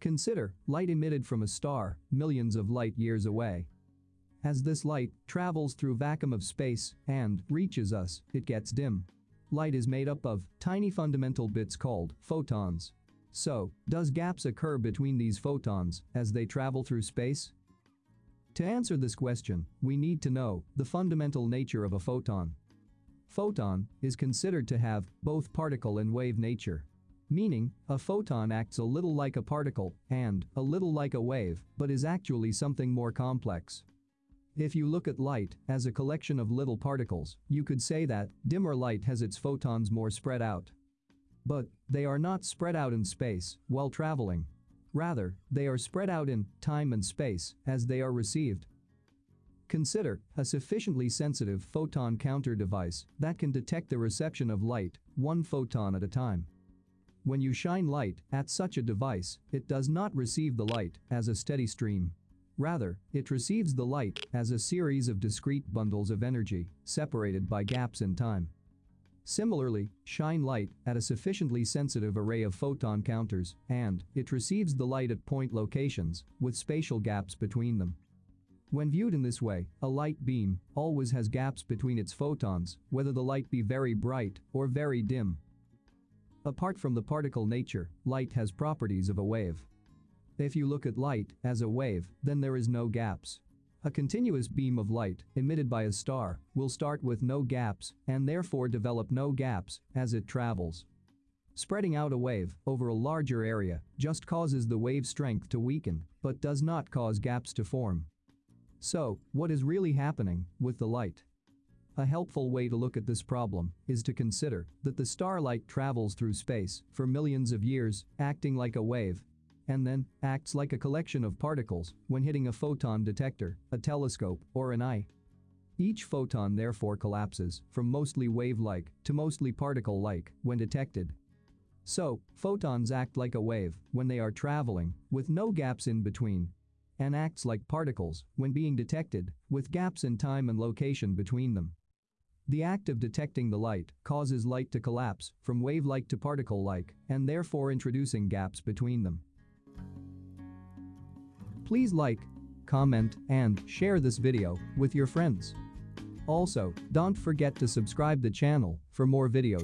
Consider light emitted from a star millions of light years away. As this light travels through vacuum of space and reaches us, it gets dim. Light is made up of tiny fundamental bits called photons. So, does gaps occur between these photons as they travel through space? To answer this question, we need to know the fundamental nature of a photon. Photon is considered to have both particle and wave nature. Meaning, a photon acts a little like a particle and a little like a wave, but is actually something more complex. If you look at light as a collection of little particles, you could say that dimmer light has its photons more spread out. But they are not spread out in space while traveling. Rather, they are spread out in time and space as they are received. Consider a sufficiently sensitive photon counter device that can detect the reception of light one photon at a time. When you shine light at such a device, it does not receive the light as a steady stream. Rather, it receives the light as a series of discrete bundles of energy, separated by gaps in time. Similarly, shine light at a sufficiently sensitive array of photon counters, and it receives the light at point locations, with spatial gaps between them. When viewed in this way, a light beam always has gaps between its photons, whether the light be very bright or very dim. Apart from the particle nature, light has properties of a wave. If you look at light as a wave, then there is no gaps. A continuous beam of light emitted by a star will start with no gaps and therefore develop no gaps as it travels. Spreading out a wave over a larger area just causes the wave strength to weaken but does not cause gaps to form. So, what is really happening with the light? A helpful way to look at this problem is to consider that the starlight travels through space for millions of years, acting like a wave and then acts like a collection of particles when hitting a photon detector, a telescope, or an eye. Each photon therefore collapses from mostly wave-like to mostly particle-like when detected. So, photons act like a wave when they are traveling, with no gaps in between, and acts like particles when being detected, with gaps in time and location between them. The act of detecting the light causes light to collapse from wave-like to particle-like and therefore introducing gaps between them. Please like, comment, and share this video with your friends. Also, don't forget to subscribe the channel for more videos.